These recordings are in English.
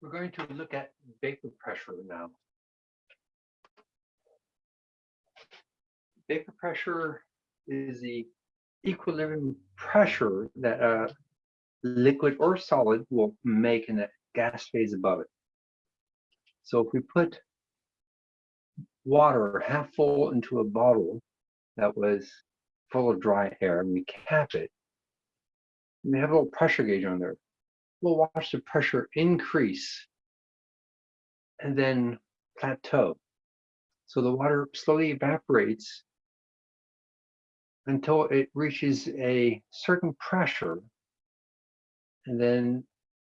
We're going to look at vapor pressure now. Vapor pressure is the equilibrium pressure that a liquid or solid will make in a gas phase above it. So if we put water half full into a bottle that was full of dry air and we cap it, we have a little pressure gauge on there. We'll watch the pressure increase and then plateau. So the water slowly evaporates until it reaches a certain pressure and then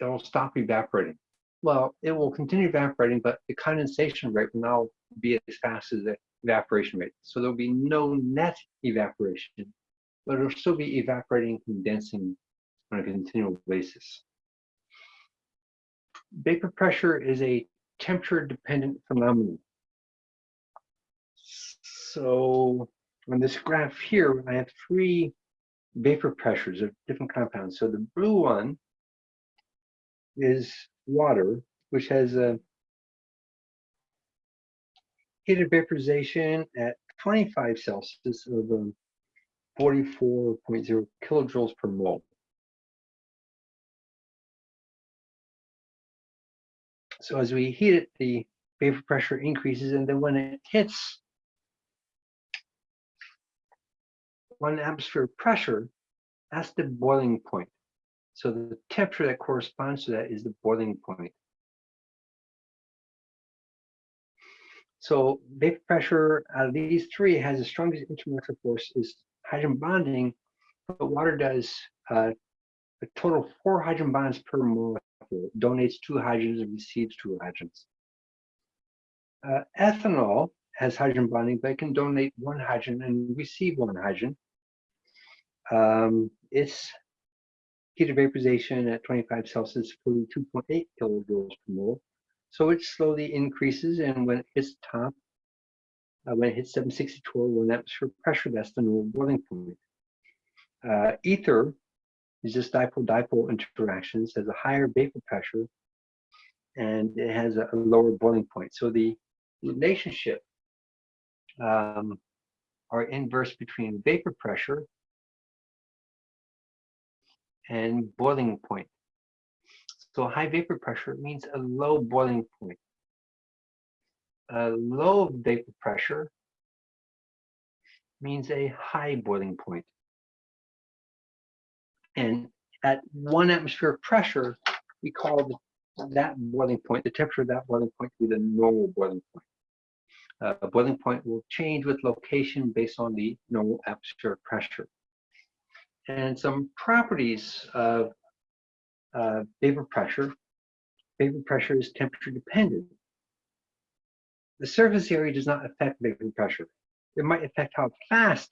it'll stop evaporating. Well, it will continue evaporating, but the condensation rate will now be as fast as the evaporation rate. So there'll be no net evaporation, but it'll still be evaporating, condensing on a continual basis. Vapor pressure is a temperature dependent phenomenon. So on this graph here, I have three vapor pressures of different compounds. So the blue one is water, which has a heat of vaporization at 25 Celsius of um, 44.0 kilojoules per mole. So as we heat it, the vapor pressure increases, and then when it hits one atmosphere pressure, that's the boiling point. So the temperature that corresponds to that is the boiling point. So vapor pressure out of these three has the strongest intermolecular force is hydrogen bonding, but water does uh, a total of four hydrogen bonds per molecule donates two hydrogens and receives two hydrogens. Uh, ethanol has hydrogen bonding, but it can donate one hydrogen and receive one hydrogen. Um, its heat of vaporization at 25 Celsius, 42.8 kilojoules per mole. So it slowly increases, and when it hits top, uh, when it hits 762 one atmosphere pressure, that's the normal boiling point. Uh, ether is just dipole-dipole interactions, has a higher vapor pressure, and it has a, a lower boiling point. So the relationship um, are inverse between vapor pressure and boiling point. So high vapor pressure means a low boiling point. A low vapor pressure means a high boiling point. And at one atmosphere pressure, we call that boiling point, the temperature of that boiling point to be the normal boiling point. Uh, boiling point will change with location based on the normal atmosphere pressure. And some properties of uh, vapor pressure. Vapor pressure is temperature dependent. The surface area does not affect vapor pressure. It might affect how fast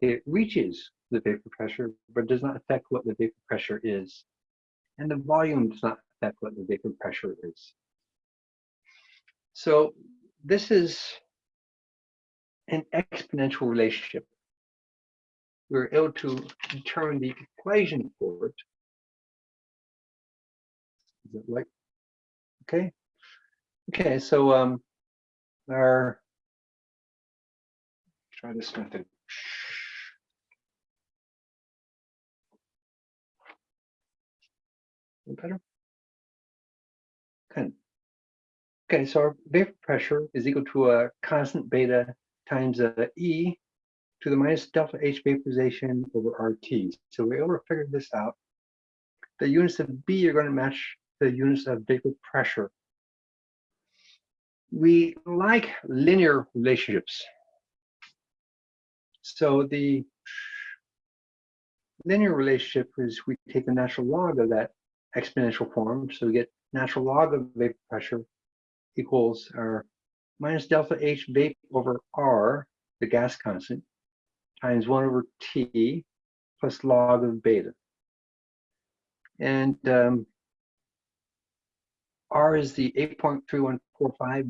it reaches the vapor pressure, but does not affect what the vapor pressure is. And the volume does not affect what the vapor pressure is. So this is an exponential relationship. We're able to determine the equation for it. Is it like, okay? Okay, so um, our, try this method. Better? Okay. Okay, so our vapor pressure is equal to a constant beta times a E to the minus delta H vaporization over RT. So we're able to figure this out. The units of B are going to match the units of vapor pressure. We like linear relationships. So the linear relationship is we take the natural log of that exponential form. So we get natural log of vapor pressure equals our minus delta H vape over R, the gas constant, times 1 over T plus log of beta. And um, R is the 8.3145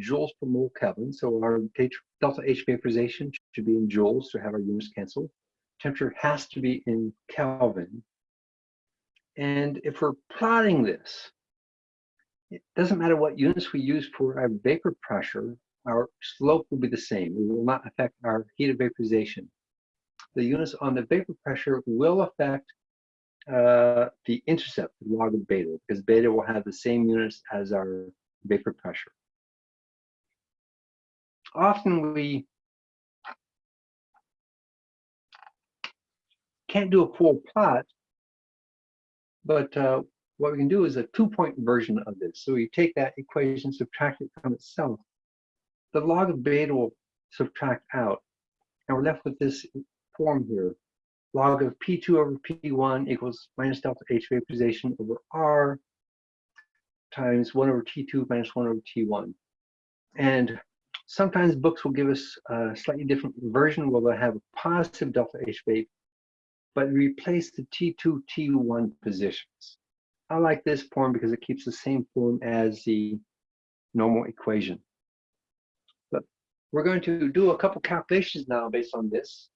joules per mole Kelvin. So our delta H vaporization should be in joules to have our units canceled. Temperature has to be in Kelvin and if we're plotting this, it doesn't matter what units we use for our vapor pressure, our slope will be the same. It will not affect our heat of vaporization. The units on the vapor pressure will affect uh, the intercept, the log of beta, because beta will have the same units as our vapor pressure. Often we can't do a full plot, but uh, what we can do is a two-point version of this. So we take that equation, subtract it from itself. The log of beta will subtract out, and we're left with this form here log of P2 over P1 equals minus delta H vaporization over R times 1 over T2 minus 1 over T1. And sometimes books will give us a slightly different version where they'll have a positive delta H vape, but replace the T2, T1 positions. I like this form because it keeps the same form as the normal equation. But we're going to do a couple calculations now based on this.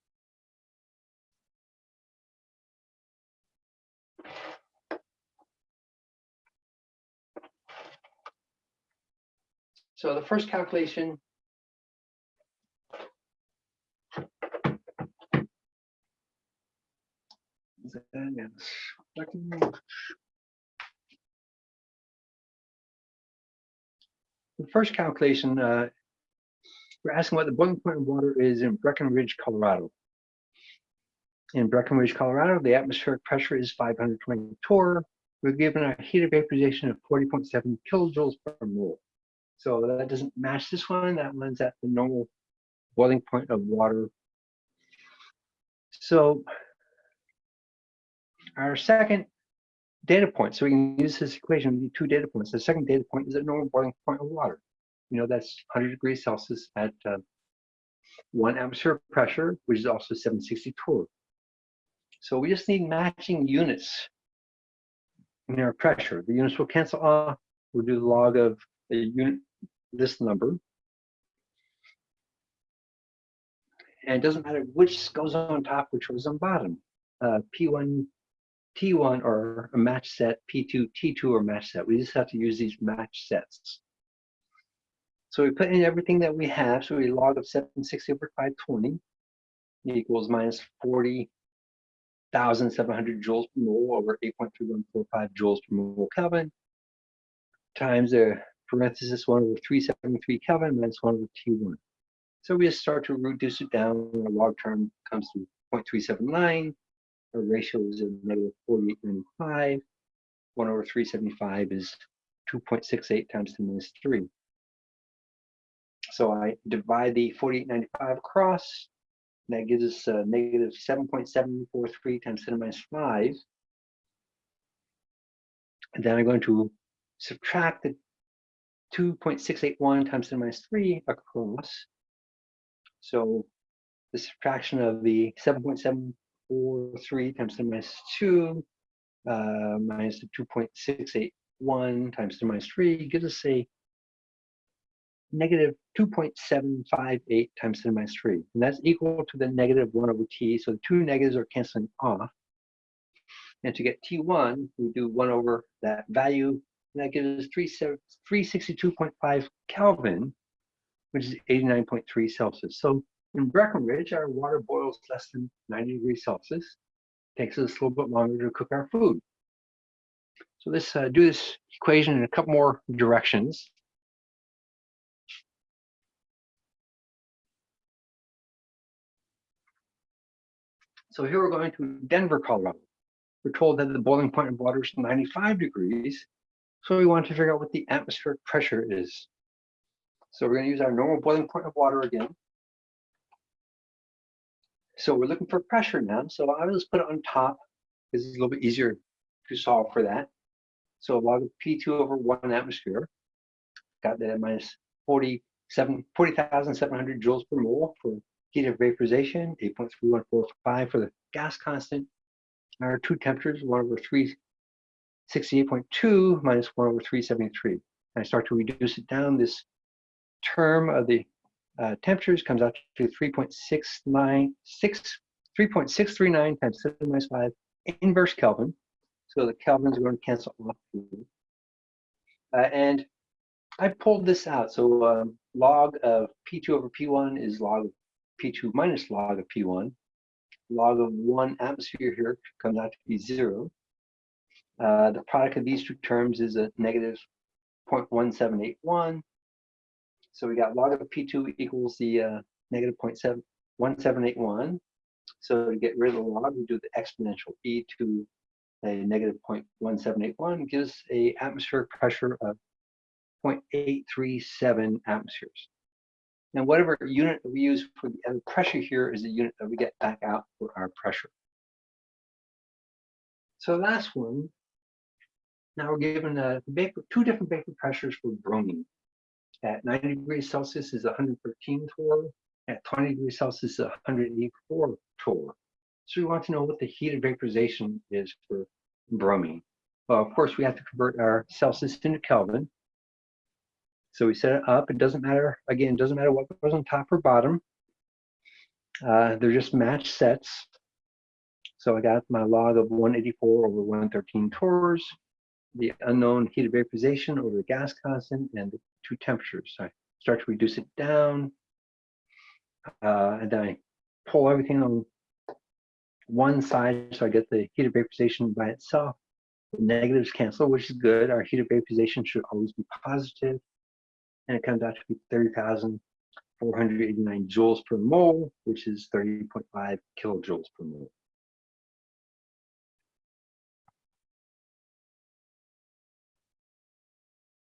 So the first calculation The first calculation, uh, we're asking what the boiling point of water is in Breckenridge, Colorado. In Breckenridge, Colorado, the atmospheric pressure is 520 torr. We're given a heat of vaporization of 40.7 kilojoules per mole. So that doesn't match this one. That one's at the normal boiling point of water. So our second data point, so we can use this equation, need two data points. The second data point is a normal boiling point of water. You know, that's 100 degrees Celsius at uh, one atmosphere pressure, which is also 760 torr. So we just need matching units in our pressure. The units will cancel off. We'll do the log of the unit this number. And it doesn't matter which goes on top, which goes on bottom. Uh, P1, T1 or a match set, P2, T2 or match set. We just have to use these match sets. So we put in everything that we have. So we log of 760 over 520 equals minus 40,700 joules per mole over 8.3145 joules per mole Kelvin times the parenthesis 1 over 373 Kelvin minus 1 over T1. So we just start to reduce it down. Our log term comes to 0.379. Our ratio is negative 4895. 1 over 375 is 2.68 times 10 minus 3. So I divide the 4895 across. And that gives us a negative 7.743 times 10 minus 5. And then I'm going to subtract the 2.681 times 10 minus 3 across. So the subtraction of the 7.743 times 10 minus 2 uh, minus the 2.681 times 10 minus 3 gives us a negative 2.758 times 10 minus 3. And that's equal to the negative 1 over t. So the two negatives are canceling off. And to get t1, we do 1 over that value And that gives us 362.5 Kelvin, which is 89.3 Celsius. So in Breckenridge, our water boils less than 90 degrees Celsius. Takes us a little bit longer to cook our food. So let's uh, do this equation in a couple more directions. So here we're going to Denver, Colorado. We're told that the boiling point of water is 95 degrees, so we want to figure out what the atmospheric pressure is. So we're going to use our normal boiling point of water again. So we're looking for pressure now. So I will just put it on top because it's a little bit easier to solve for that. So log of P2 over one atmosphere. Got that at minus 47, 40,700 joules per mole for heat of vaporization, 8.3145 for the gas constant. Our two temperatures, one over three 68.2 minus 1 over 373. And I start to reduce it down. This term of the uh, temperatures comes out to 3.639 3.639 times 7 minus 5 inverse Kelvin. So the Kelvins going to cancel off. Uh, and I pulled this out. So um, log of P2 over P1 is log of P2 minus log of P1. Log of one atmosphere here comes out to be zero. Uh, the product of these two terms is a negative 0.1781. So we got log of P2 equals the uh, negative 0.1781. So to get rid of the log, we do the exponential e to a negative 0.1781 gives a atmospheric pressure of 0.837 atmospheres. And whatever unit we use for the pressure here is the unit that we get back out for our pressure. So last one, now we're given uh, vapor, two different vapor pressures for bromine. At 90 degrees Celsius is 113 torr. At 20 degrees Celsius is 184 torr. So we want to know what the heat of vaporization is for bromine. Well, of course, we have to convert our Celsius into Kelvin. So we set it up. It doesn't matter, again, it doesn't matter what goes on top or bottom. Uh, they're just matched sets. So I got my log of 184 over 113 torrs, the unknown heat of vaporization over the gas constant, and the two temperatures. So I start to reduce it down. Uh, and then I pull everything on one side so I get the heat of vaporization by itself. The negatives cancel, which is good. Our heat of vaporization should always be. And it comes out to be 30,489 joules per mole, which is 30.5 kilojoules per mole.